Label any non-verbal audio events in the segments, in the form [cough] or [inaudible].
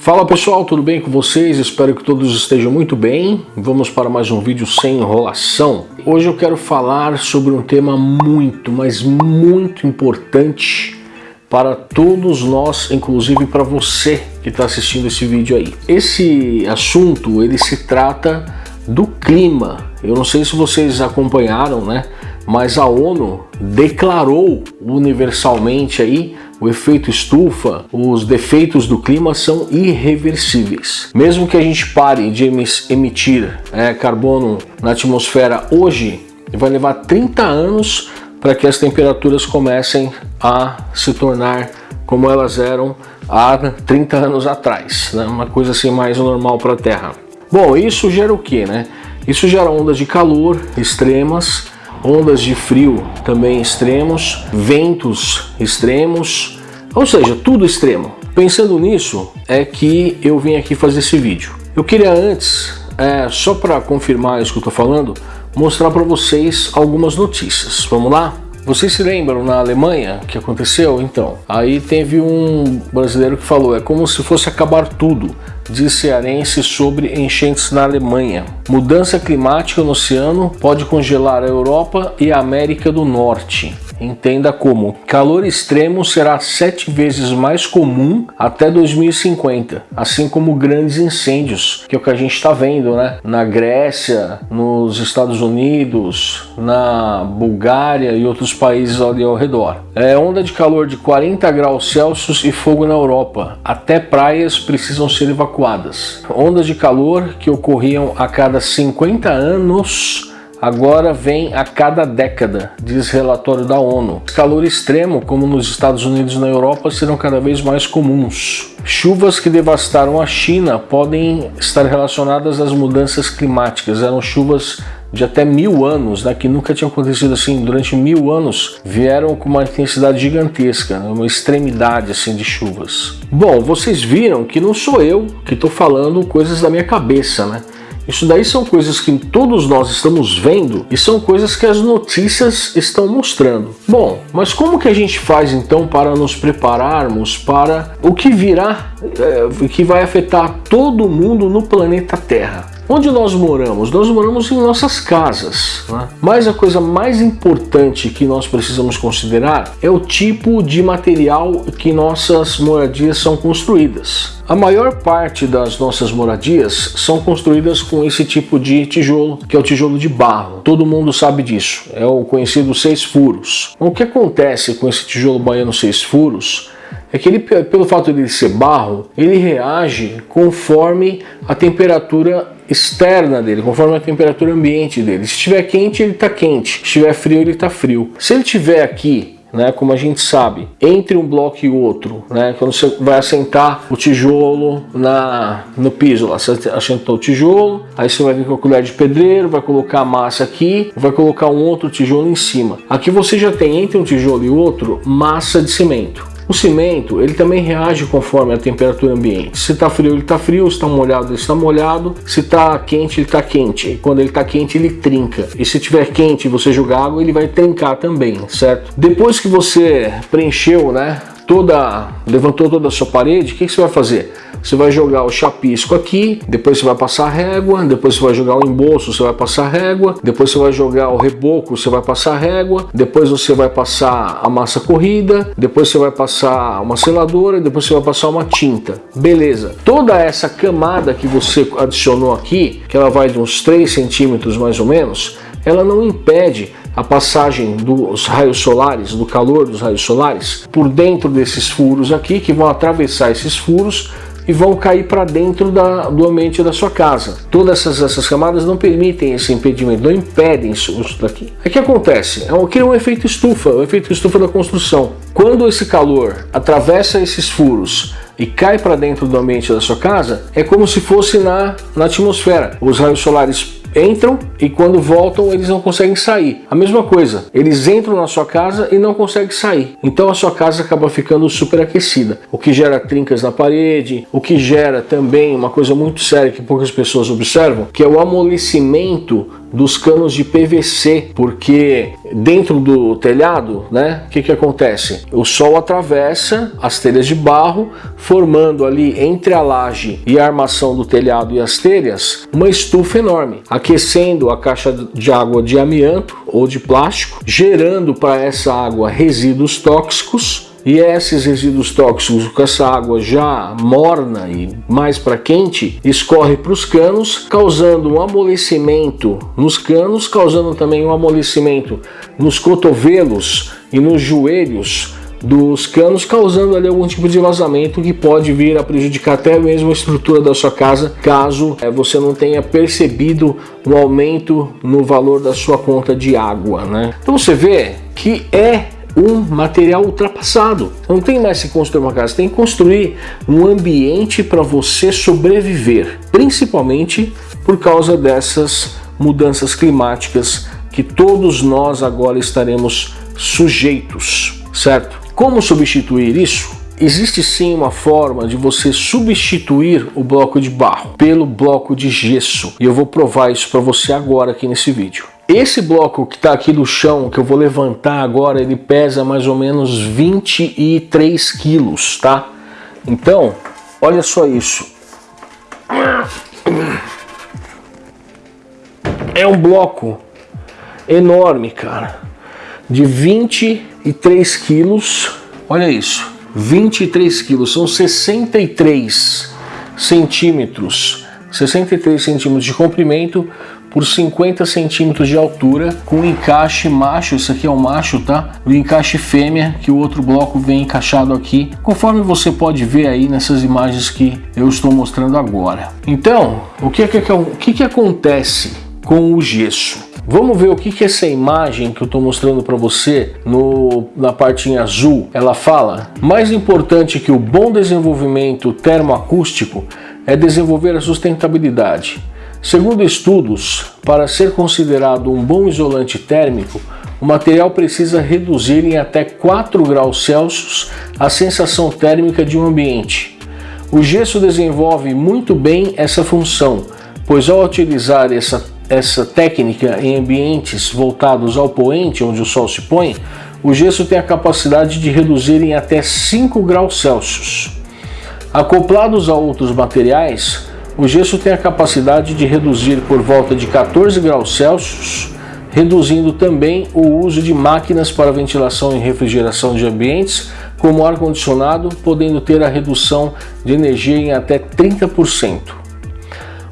Fala pessoal, tudo bem com vocês? Espero que todos estejam muito bem. Vamos para mais um vídeo sem enrolação. Hoje eu quero falar sobre um tema muito, mas muito importante para todos nós, inclusive para você que está assistindo esse vídeo aí. Esse assunto, ele se trata do clima. Eu não sei se vocês acompanharam, né? Mas a ONU declarou universalmente aí o efeito estufa, os defeitos do clima são irreversíveis. Mesmo que a gente pare de emitir é, carbono na atmosfera hoje, vai levar 30 anos para que as temperaturas comecem a se tornar como elas eram há 30 anos atrás, né? uma coisa assim mais normal para a Terra. Bom, isso gera o que, né? Isso gera ondas de calor extremas, ondas de frio também extremos, ventos extremos, ou seja, tudo extremo. Pensando nisso, é que eu vim aqui fazer esse vídeo. Eu queria antes, é, só para confirmar isso que eu estou falando, mostrar para vocês algumas notícias. Vamos lá? Vocês se lembram na Alemanha que aconteceu? Então, aí teve um brasileiro que falou, é como se fosse acabar tudo, diz cearense sobre enchentes na Alemanha. Mudança climática no oceano pode congelar a Europa e a América do Norte. Entenda como calor extremo será sete vezes mais comum até 2050, assim como grandes incêndios, que é o que a gente está vendo, né? Na Grécia, nos Estados Unidos, na Bulgária e outros países ali ao redor. É onda de calor de 40 graus Celsius e fogo na Europa. Até praias precisam ser evacuadas. Ondas de calor que ocorriam a cada 50 anos agora vem a cada década, diz relatório da ONU. Calor extremo, como nos Estados Unidos e na Europa, serão cada vez mais comuns. Chuvas que devastaram a China podem estar relacionadas às mudanças climáticas. Eram chuvas de até mil anos, né, que nunca tinha acontecido assim, durante mil anos, vieram com uma intensidade gigantesca, né, uma extremidade assim de chuvas. Bom, vocês viram que não sou eu que estou falando coisas da minha cabeça, né? Isso daí são coisas que todos nós estamos vendo e são coisas que as notícias estão mostrando. Bom, mas como que a gente faz então para nos prepararmos para o que virá, é, que vai afetar todo mundo no planeta Terra? Onde nós moramos? Nós moramos em nossas casas, né? mas a coisa mais importante que nós precisamos considerar é o tipo de material que nossas moradias são construídas. A maior parte das nossas moradias são construídas com esse tipo de tijolo, que é o tijolo de barro. Todo mundo sabe disso, é o conhecido seis furos. O que acontece com esse tijolo baiano seis furos é que ele, pelo fato de ser barro, ele reage conforme a temperatura externa dele, conforme a temperatura ambiente dele. Se estiver quente, ele está quente. Se estiver frio, ele está frio. Se ele estiver aqui né, como a gente sabe, entre um bloco e outro, né, quando você vai assentar o tijolo na, no piso, lá, você assentou o tijolo, aí você vai vir com a colher de pedreiro, vai colocar a massa aqui, vai colocar um outro tijolo em cima. Aqui você já tem entre um tijolo e outro massa de cimento. O cimento, ele também reage conforme a temperatura ambiente. Se está frio, ele está frio, se está molhado, ele está molhado, se está quente, ele está quente. Quando ele está quente, ele trinca. E se estiver quente e você jogar água, ele vai trincar também, certo? Depois que você preencheu, né, toda, levantou toda a sua parede, o que, que você vai fazer? Você vai jogar o chapisco aqui, depois você vai passar régua, depois você vai jogar o embolso, você vai passar régua, depois você vai jogar o reboco, você vai passar régua, depois você vai passar a massa corrida, depois você vai passar uma seladora, depois você vai passar uma tinta. Beleza. Toda essa camada que você adicionou aqui, que ela vai de uns 3 centímetros mais ou menos, ela não impede a passagem dos raios solares, do calor dos raios solares, por dentro desses furos aqui, que vão atravessar esses furos e vão cair para dentro da, do ambiente da sua casa. Todas essas, essas camadas não permitem esse impedimento, não impedem isso, isso daqui. O que acontece? É um, é um efeito estufa, o efeito estufa da construção. Quando esse calor atravessa esses furos e cai para dentro do ambiente da sua casa, é como se fosse na, na atmosfera. Os raios solares entram e quando voltam eles não conseguem sair. A mesma coisa, eles entram na sua casa e não conseguem sair. Então a sua casa acaba ficando superaquecida, o que gera trincas na parede, o que gera também uma coisa muito séria que poucas pessoas observam, que é o amolecimento dos canos de PVC, porque dentro do telhado, né, o que, que acontece? O sol atravessa as telhas de barro, formando ali entre a laje e a armação do telhado e as telhas uma estufa enorme, aquecendo a caixa de água de amianto ou de plástico, gerando para essa água resíduos tóxicos e esses resíduos tóxicos com essa água já morna e mais para quente escorre para os canos, causando um amolecimento nos canos, causando também um amolecimento nos cotovelos e nos joelhos dos canos, causando ali algum tipo de vazamento que pode vir a prejudicar até mesmo a estrutura da sua casa, caso é, você não tenha percebido um aumento no valor da sua conta de água. Né? Então você vê que é um material ultrapassado. Não tem mais que construir uma casa, tem que construir um ambiente para você sobreviver, principalmente por causa dessas mudanças climáticas que todos nós agora estaremos sujeitos, certo? Como substituir isso? Existe sim uma forma de você substituir o bloco de barro pelo bloco de gesso e eu vou provar isso para você agora aqui nesse vídeo. Esse bloco que está aqui no chão, que eu vou levantar agora, ele pesa mais ou menos 23 quilos, tá? Então, olha só isso. É um bloco enorme, cara, de 23 quilos. Olha isso, 23 quilos, são 63 centímetros, 63 centímetros de comprimento por 50 centímetros de altura com encaixe macho, isso aqui é o macho, tá? O encaixe fêmea, que o outro bloco vem encaixado aqui, conforme você pode ver aí nessas imagens que eu estou mostrando agora. Então, o que, é que, o que, que acontece com o gesso? Vamos ver o que, que essa imagem que eu estou mostrando para você no, na parte em azul, ela fala. Mais importante que o bom desenvolvimento termoacústico é desenvolver a sustentabilidade. Segundo estudos, para ser considerado um bom isolante térmico, o material precisa reduzir em até 4 graus Celsius a sensação térmica de um ambiente. O gesso desenvolve muito bem essa função, pois ao utilizar essa, essa técnica em ambientes voltados ao poente, onde o sol se põe, o gesso tem a capacidade de reduzir em até 5 graus Celsius. Acoplados a outros materiais, o gesso tem a capacidade de reduzir por volta de 14 graus Celsius, reduzindo também o uso de máquinas para ventilação e refrigeração de ambientes, como ar-condicionado, podendo ter a redução de energia em até 30%.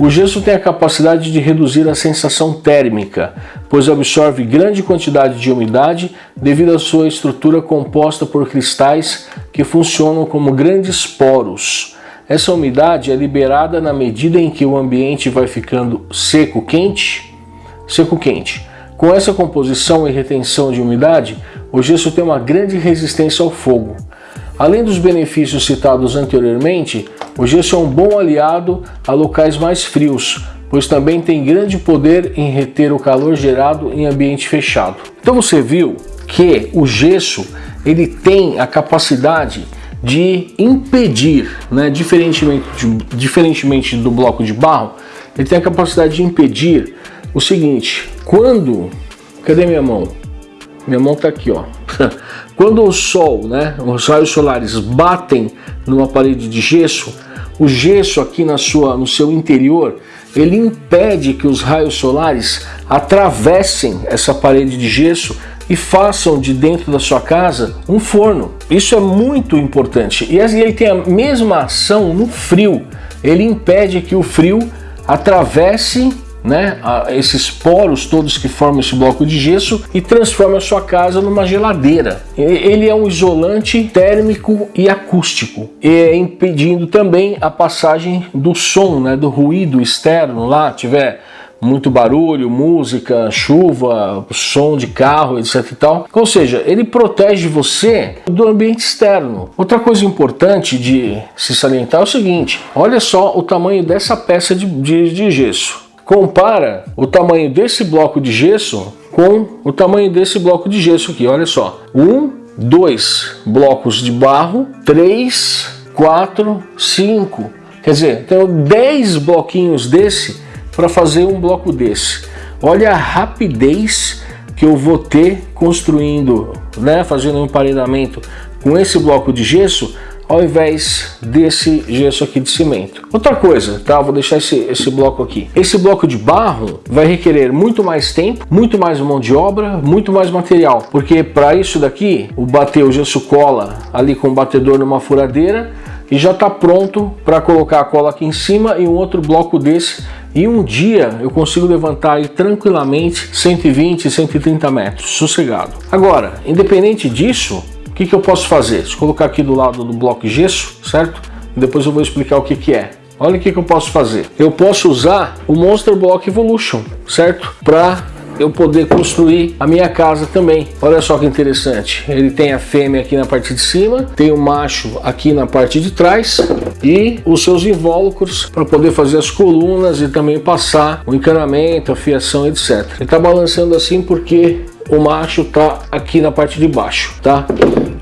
O gesso tem a capacidade de reduzir a sensação térmica, pois absorve grande quantidade de umidade devido à sua estrutura composta por cristais que funcionam como grandes poros, essa umidade é liberada na medida em que o ambiente vai ficando seco-quente, seco-quente. Com essa composição e retenção de umidade, o gesso tem uma grande resistência ao fogo. Além dos benefícios citados anteriormente, o gesso é um bom aliado a locais mais frios, pois também tem grande poder em reter o calor gerado em ambiente fechado. Então você viu que o gesso ele tem a capacidade de impedir, né, diferentemente, de, diferentemente do bloco de barro, ele tem a capacidade de impedir o seguinte, quando, cadê minha mão? Minha mão está aqui, ó. [laughs] Quando o sol, né, os raios solares batem numa parede de gesso, o gesso aqui na sua, no seu interior, ele impede que os raios solares atravessem essa parede de gesso e façam de dentro da sua casa um forno. Isso é muito importante. E ele tem a mesma ação no frio. Ele impede que o frio atravesse né, esses poros todos que formam esse bloco de gesso e transforme a sua casa numa geladeira. Ele é um isolante térmico e acústico, e impedindo também a passagem do som, né, do ruído externo lá, tiver muito barulho, música, chuva, som de carro, etc e tal. Ou seja, ele protege você do ambiente externo. Outra coisa importante de se salientar é o seguinte, olha só o tamanho dessa peça de, de, de gesso. Compara o tamanho desse bloco de gesso com o tamanho desse bloco de gesso aqui, olha só. Um, dois blocos de barro, três, quatro, cinco. Quer dizer, tenho 10 bloquinhos desse para fazer um bloco desse. Olha a rapidez que eu vou ter construindo, né, fazendo um emparedamento com esse bloco de gesso ao invés desse gesso aqui de cimento. Outra coisa, tá? Vou deixar esse, esse bloco aqui. Esse bloco de barro vai requerer muito mais tempo, muito mais mão de obra, muito mais material, porque para isso daqui, o bater o gesso cola ali com o batedor numa furadeira e já está pronto para colocar a cola aqui em cima e um outro bloco desse e um dia eu consigo levantar aí tranquilamente 120, 130 metros, sossegado. Agora, independente disso, que, que eu posso fazer? Eu colocar aqui do lado do bloco de gesso, certo? Depois eu vou explicar o que, que é. Olha o que, que eu posso fazer. Eu posso usar o Monster Block Evolution, certo? Para eu poder construir a minha casa também. Olha só que interessante. Ele tem a fêmea aqui na parte de cima, tem o macho aqui na parte de trás e os seus invólucros para poder fazer as colunas e também passar o encanamento, a fiação, etc. Ele está balançando assim porque o macho está aqui na parte de baixo, tá?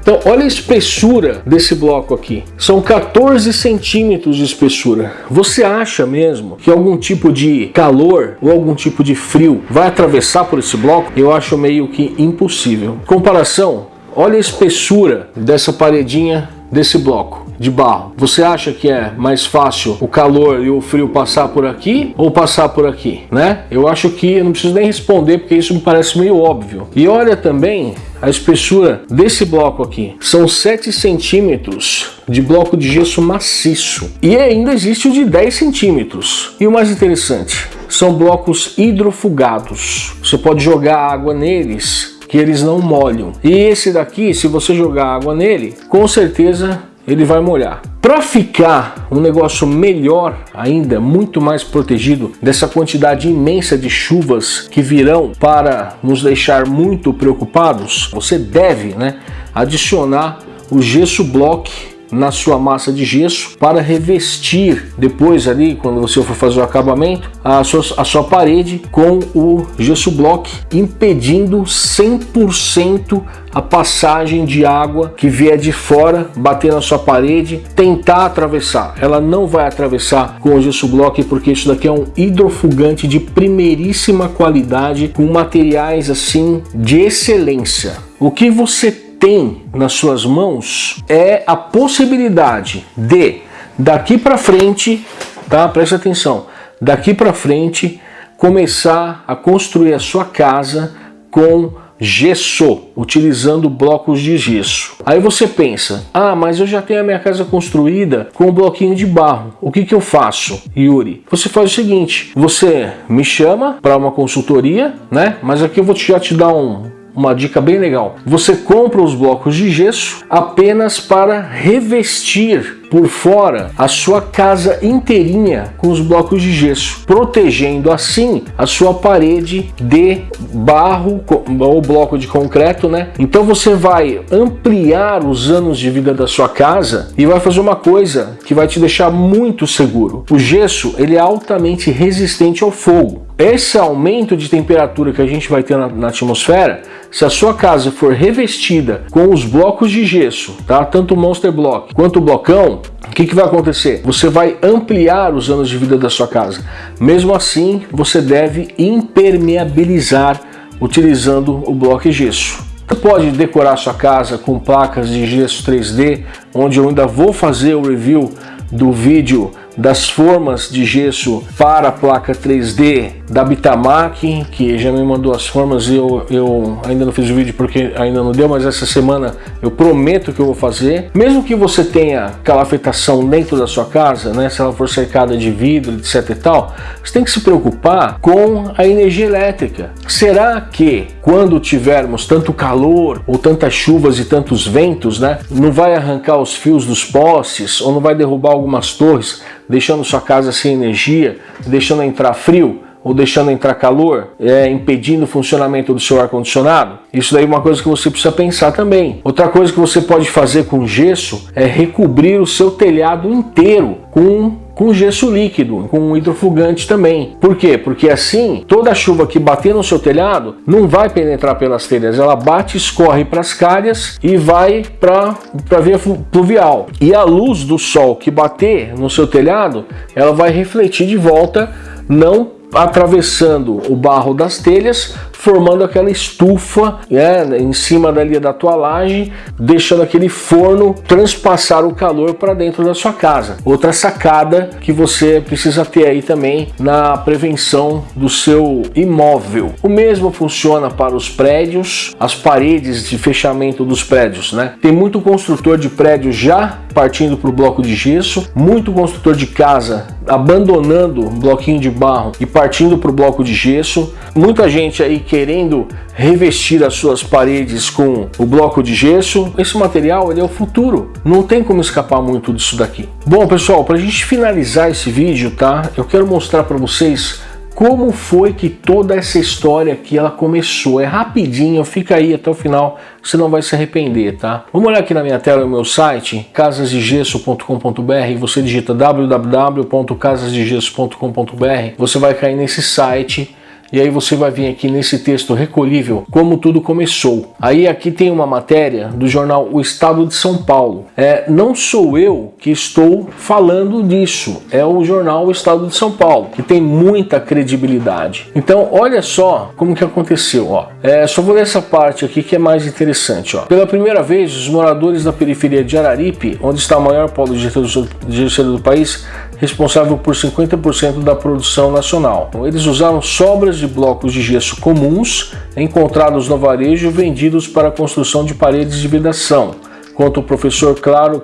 Então, olha a espessura desse bloco aqui. São 14 centímetros de espessura. Você acha mesmo que algum tipo de calor ou algum tipo de frio vai atravessar por esse bloco? Eu acho meio que impossível. Comparação, olha a espessura dessa paredinha desse bloco de barro. Você acha que é mais fácil o calor e o frio passar por aqui ou passar por aqui, né? Eu acho que eu não preciso nem responder porque isso me parece meio óbvio. E olha também a espessura desse bloco aqui. São 7 centímetros de bloco de gesso maciço. E ainda existe o de 10 centímetros. E o mais interessante, são blocos hidrofugados. Você pode jogar água neles que eles não molham. E esse daqui, se você jogar água nele, com certeza ele vai molhar. Para ficar um negócio melhor ainda, muito mais protegido dessa quantidade imensa de chuvas que virão para nos deixar muito preocupados, você deve né, adicionar o gesso block na sua massa de gesso para revestir depois ali, quando você for fazer o acabamento, a sua, a sua parede com o gesso block, impedindo 100% a passagem de água que vier de fora, bater na sua parede, tentar atravessar. Ela não vai atravessar com o gesso block porque isso daqui é um hidrofugante de primeiríssima qualidade com materiais assim de excelência. O que você tem nas suas mãos é a possibilidade de daqui para frente, tá? Presta atenção. Daqui para frente começar a construir a sua casa com gesso, utilizando blocos de gesso. Aí você pensa, ah, mas eu já tenho a minha casa construída com um bloquinho de barro. O que, que eu faço, Yuri? Você faz o seguinte, você me chama para uma consultoria, né? Mas aqui eu vou já te dar um, uma dica bem legal. Você compra os blocos de gesso apenas para revestir por fora a sua casa inteirinha com os blocos de gesso, protegendo assim a sua parede de barro ou bloco de concreto, né? Então você vai ampliar os anos de vida da sua casa e vai fazer uma coisa que vai te deixar muito seguro. O gesso ele é altamente resistente ao fogo. Esse aumento de temperatura que a gente vai ter na, na, atmosfera, se a sua casa for revestida com os blocos de gesso, tá? tanto o Monster Block quanto o blocão, o que, que vai acontecer? Você vai ampliar os anos de vida da sua casa. Mesmo assim, você deve impermeabilizar utilizando o bloco gesso. Você pode decorar sua casa com placas de gesso 3D, onde eu ainda vou fazer o review do vídeo das formas de gesso para a placa 3D da Bitamac, que já me mandou as formas e eu, eu ainda não fiz o vídeo porque ainda não deu, mas essa semana eu prometo que eu vou fazer. Mesmo que você tenha calafetação dentro da sua casa, né, se ela for cercada de vidro, etc e tal, você tem que se preocupar com a energia elétrica. Será que quando tivermos tanto calor ou tantas chuvas e tantos ventos, né, não vai arrancar os fios dos postes ou não vai derrubar algumas torres? deixando sua casa sem energia, deixando entrar frio ou deixando entrar calor, é, impedindo o funcionamento do seu ar-condicionado? Isso daí é uma coisa que você precisa pensar também. Outra coisa que você pode fazer com gesso é recobrir o seu telhado inteiro com com gesso líquido, com hidrofugante também. Por quê? Porque assim, toda a chuva que bater no seu telhado não vai penetrar pelas telhas, ela bate, escorre para as calhas e vai para a via pluvial. E a luz do sol que bater no seu telhado, ela vai refletir de volta não atravessando o barro das telhas, formando aquela estufa né, em cima dali da tua laje, deixando aquele forno transpassar o calor para dentro da sua casa. Outra sacada que você precisa ter aí também na prevenção do seu imóvel. O mesmo funciona para os prédios, as paredes de fechamento dos prédios, né? Tem muito construtor de prédio já partindo para o bloco de gesso, muito construtor de casa abandonando o bloquinho de barro e partindo para o bloco de gesso, muita gente aí querendo revestir as suas paredes com o bloco de gesso. Esse material ele é o futuro, não tem como escapar muito disso daqui. Bom pessoal, para a gente finalizar esse vídeo, tá? Eu quero mostrar para vocês como foi que toda essa história aqui ela começou. É rapidinho, fica aí até o final, você não vai se arrepender, tá? Vamos olhar aqui na minha tela o meu site, casasdegesso.com.br, você digita www.casasdegesso.com.br, você vai cair nesse site e aí você vai vir aqui nesse texto recolhível como tudo começou. Aí aqui tem uma matéria do jornal O Estado de São Paulo. É, não sou eu que estou falando disso, é o jornal O Estado de São Paulo, que tem muita credibilidade. Então olha só como que aconteceu. Ó. É, só vou ler essa parte aqui que é mais interessante. Ó. Pela primeira vez, os moradores da periferia de Araripe, onde está o maior polo de gênero do país, responsável por 50% da produção nacional. Eles usaram sobras de blocos de gesso comuns encontrados no varejo vendidos para a construção de paredes de vedação, conta o professor claro,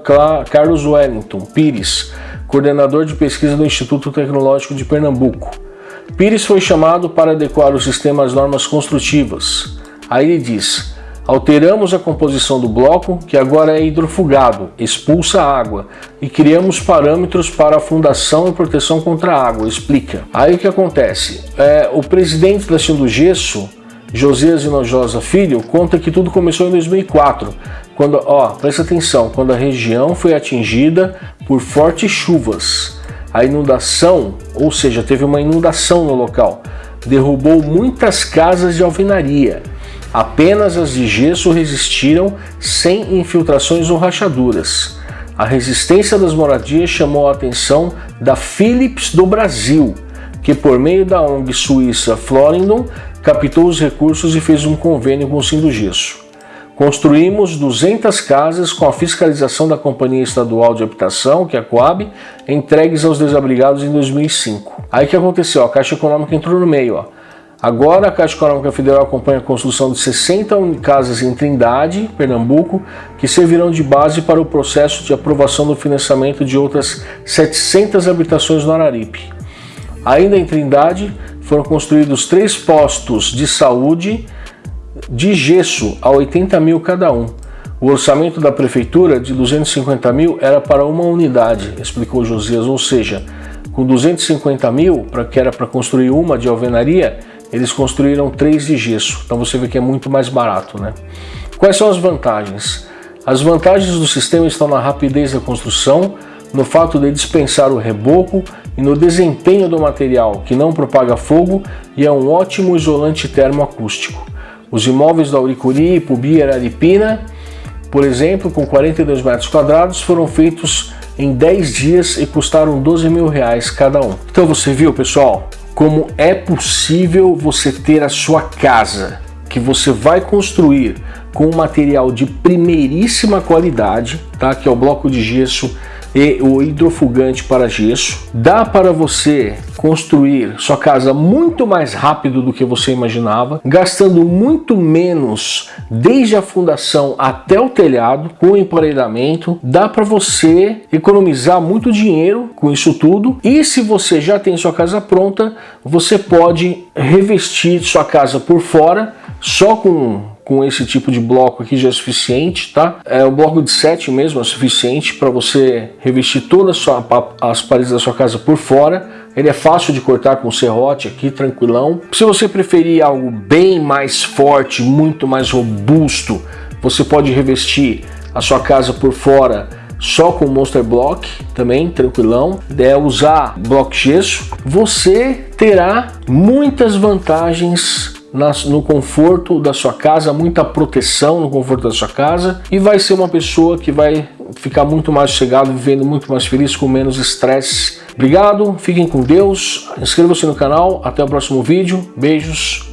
Carlos Wellington Pires, coordenador de pesquisa do Instituto Tecnológico de Pernambuco. Pires foi chamado para adequar o sistema às normas construtivas. Aí ele diz, Alteramos a composição do bloco, que agora é hidrofugado, expulsa água, e criamos parâmetros para a fundação e proteção contra a água, explica. Aí o que acontece? É, o presidente da Chão do Gesso, Josias Inojosa Filho, conta que tudo começou em 2004, quando, ó, presta atenção, quando a região foi atingida por fortes chuvas. A inundação, ou seja, teve uma inundação no local, derrubou muitas casas de alvenaria Apenas as de gesso resistiram sem infiltrações ou rachaduras. A resistência das moradias chamou a atenção da Philips do Brasil, que por meio da ONG suíça Florindon captou os recursos e fez um convênio com o Sindogesso. Construímos 200 casas com a fiscalização da Companhia Estadual de Habitação, que é a Coab, entregues aos desabrigados em 2005. Aí que aconteceu? A Caixa Econômica entrou no meio. Ó. Agora a Caixa Econômica Federal acompanha a construção de 60 casas em Trindade, Pernambuco, que servirão de base para o processo de aprovação do financiamento de outras 700 habitações no Araripe. Ainda em Trindade, foram construídos três postos de saúde de gesso a 80 mil cada um. O orçamento da prefeitura de 250 mil era para uma unidade, explicou Josias, ou seja, com 250 mil, que era para construir uma de alvenaria, eles construíram três de gesso, então você vê que é muito mais barato. Né? Quais são as vantagens? As vantagens do sistema estão na rapidez da construção, no fato de dispensar o reboco e no desempenho do material, que não propaga fogo e é um ótimo isolante termoacústico. Os imóveis da Auricuri, Pubi e Araripina, por exemplo, com 42 metros quadrados, foram feitos em 10 dias e custaram 12 mil reais cada um. Então você viu, pessoal? Como é possível você ter a sua casa que você vai construir com um material de primeiríssima qualidade, tá? que é o bloco de gesso e o hidrofugante para gesso. Dá para você construir sua casa muito mais rápido do que você imaginava, gastando muito menos desde a fundação até o telhado, com emparedamento. Dá para você economizar muito dinheiro com isso tudo. E se você já tem sua casa pronta, você pode revestir sua casa por fora só com com esse tipo de bloco aqui já é suficiente, tá? É, o bloco de 7 mesmo é suficiente para você revestir todas as paredes da sua casa por fora. Ele é fácil de cortar com serrote aqui, tranquilão. Se você preferir algo bem mais forte, muito mais robusto, você pode revestir a sua casa por fora só com Monster Block, também tranquilão, é usar bloco gesso, você terá muitas vantagens no conforto da sua casa, muita proteção no conforto da sua casa e vai ser uma pessoa que vai ficar muito mais chegado, vivendo muito mais feliz, com menos estresse. Obrigado, fiquem com Deus, inscreva-se no canal, até o próximo vídeo, beijos,